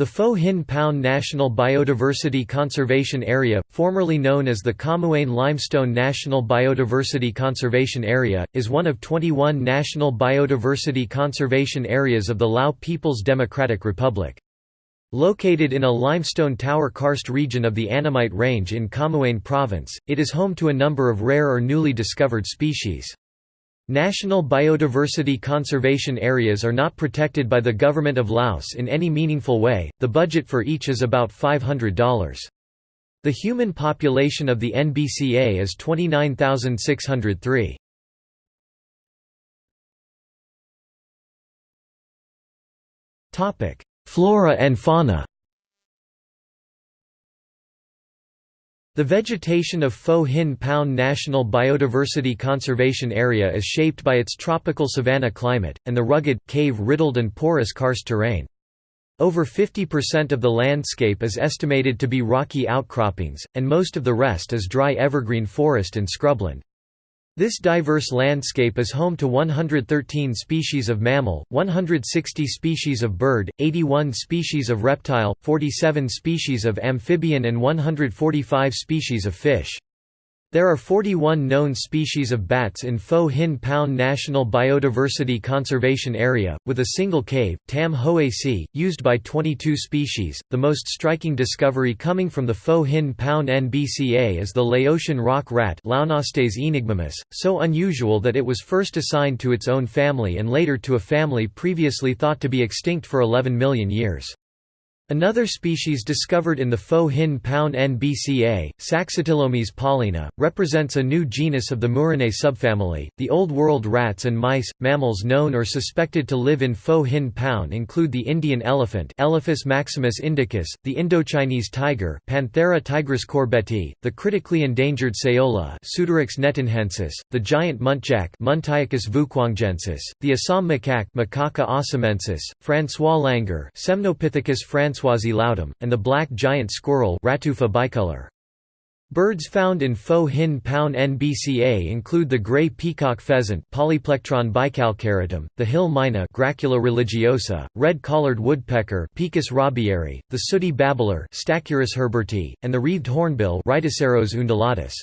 The Phou Hin Poun National Biodiversity Conservation Area, formerly known as the Khammouane Limestone National Biodiversity Conservation Area, is one of 21 national biodiversity conservation areas of the Lao People's Democratic Republic. Located in a limestone tower karst region of the Annamite Range in Khammouane Province, it is home to a number of rare or newly discovered species. National biodiversity conservation areas are not protected by the government of Laos in any meaningful way, the budget for each is about $500. The human population of the NBCA is 29,603. Flora and fauna The vegetation of Phou Hin Poun National Biodiversity Conservation Area is shaped by its tropical savanna climate, and the rugged, cave-riddled and porous karst terrain. Over 50% of the landscape is estimated to be rocky outcroppings, and most of the rest is dry evergreen forest and scrubland. This diverse landscape is home to 113 species of mammal, 160 species of bird, 81 species of reptile, 47 species of amphibian and 145 species of fish. There are 41 known species of bats in Phou Hin Poun National Biodiversity Conservation Area, with a single cave, Tam Hoe Si, used by 22 species. The most striking discovery coming from the Phou Hin Poun NBCA is the Laotian rock rat Laonastes aenigmamus, so unusual that it was first assigned to its own family and later to a family previously thought to be extinct for 11 million years. Another species discovered in the Phou Hin Poun NBCA, Saxatilomys paulina, represents a new genus of the Murinae subfamily. The Old World rats and mice, mammals known or suspected to live in Phou Hin Poun include the Indian elephant, Elephas maximus indicus, the Indochinese tiger, Panthera tigris corbetti, the critically endangered saola, Pseudoryx nghetinhensis, the giant muntjac, Muntiacus vuquangensis, the Assam macaque, Macaca assamensis, Francois langur, Semnopithecus francois laudum, and the black giant squirrel Ratufa bicolor. Birds found in Phou Hin Poun NBCA include the gray peacock pheasant Polyplectron bicalcaratum, the hill myna Gracula religiosa, red-collared woodpecker Picus rabieri, the sooty babbler Stachyris herberti, and the wreathed hornbill Rhyticeros undulatus.